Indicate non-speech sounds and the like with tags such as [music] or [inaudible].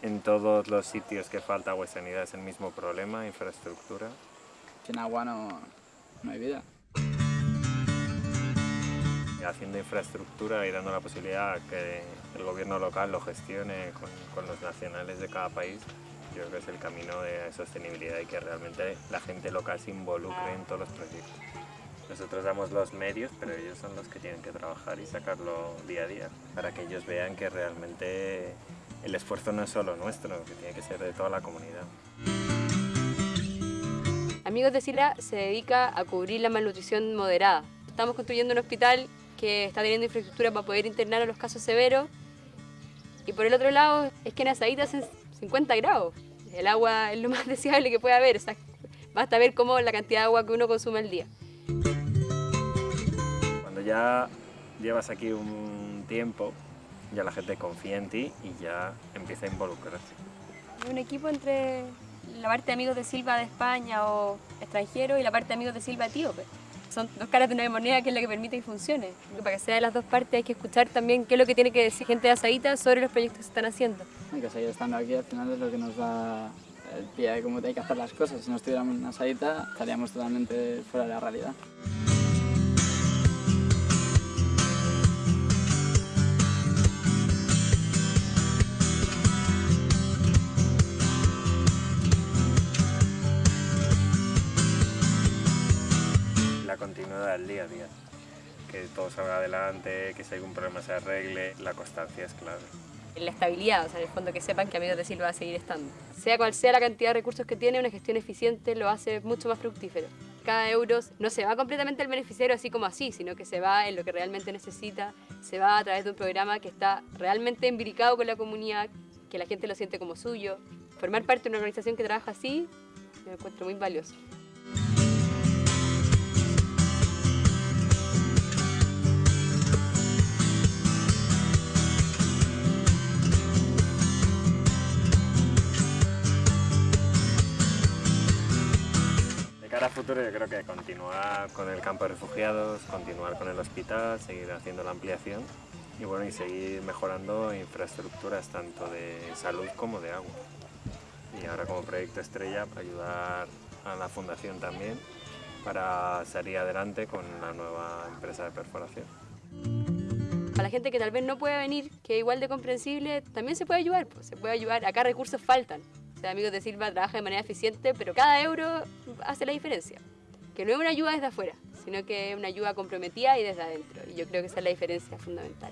En todos los sitios que falta agua y sanidad es el mismo problema, infraestructura. Sin agua no, no hay vida. Haciendo infraestructura y dando la posibilidad a que el gobierno local lo gestione con, con los nacionales de cada país, yo creo que es el camino de sostenibilidad y que realmente la gente local se involucre en todos los proyectos. Nosotros damos los medios, pero ellos son los que tienen que trabajar y sacarlo día a día, para que ellos vean que realmente el esfuerzo no es solo nuestro, que tiene que ser de toda la comunidad. Amigos de Sila se dedica a cubrir la malnutrición moderada. Estamos construyendo un hospital que está teniendo infraestructura para poder internar a los casos severos. Y por el otro lado, es que en Azaíta hacen 50 grados. El agua es lo más [laughs] deseable que puede haber. O sea, basta ver cómo la cantidad de agua que uno consume al día. Cuando ya llevas aquí un tiempo, ya la gente confía en ti y ya empieza a involucrarse. Un equipo entre la parte de amigos de Silva de España o extranjeros y la parte de amigos de Silva etíope. Son dos caras de una moneda que es la que permite que funcione. Para que sea de las dos partes hay que escuchar también qué es lo que tiene que decir gente de Azaíta sobre los proyectos que se están haciendo. Hay que seguir estando aquí al final es lo que nos da el pie de cómo hay que hacer las cosas. Si no estuviéramos en Azaíta estaríamos totalmente fuera de la realidad. Del día a día, que todo salga adelante, que si hay algún problema se arregle, la constancia es clave. La estabilidad, o sea, en el fondo que sepan que Amigos de Silva va a seguir estando. Sea cual sea la cantidad de recursos que tiene, una gestión eficiente lo hace mucho más fructífero. Cada euro no se va completamente al beneficiario así como así, sino que se va en lo que realmente necesita, se va a través de un programa que está realmente embricado con la comunidad, que la gente lo siente como suyo. Formar parte de una organización que trabaja así, me encuentro muy valioso. Cara a futuro yo creo que continuar con el campo de refugiados, continuar con el hospital, seguir haciendo la ampliación y bueno, y seguir mejorando infraestructuras tanto de salud como de agua. Y ahora como proyecto estrella ayudar a la fundación también para salir adelante con la nueva empresa de perforación. A la gente que tal vez no pueda venir, que igual de comprensible, también se puede ayudar, pues, se puede ayudar. Acá recursos faltan. O sea, Amigos de Silva trabaja de manera eficiente, pero cada euro hace la diferencia. Que no es una ayuda desde afuera, sino que es una ayuda comprometida y desde adentro. Y yo creo que esa es la diferencia fundamental.